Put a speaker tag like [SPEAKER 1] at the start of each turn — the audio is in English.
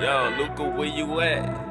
[SPEAKER 1] Yo, Luca, where you at?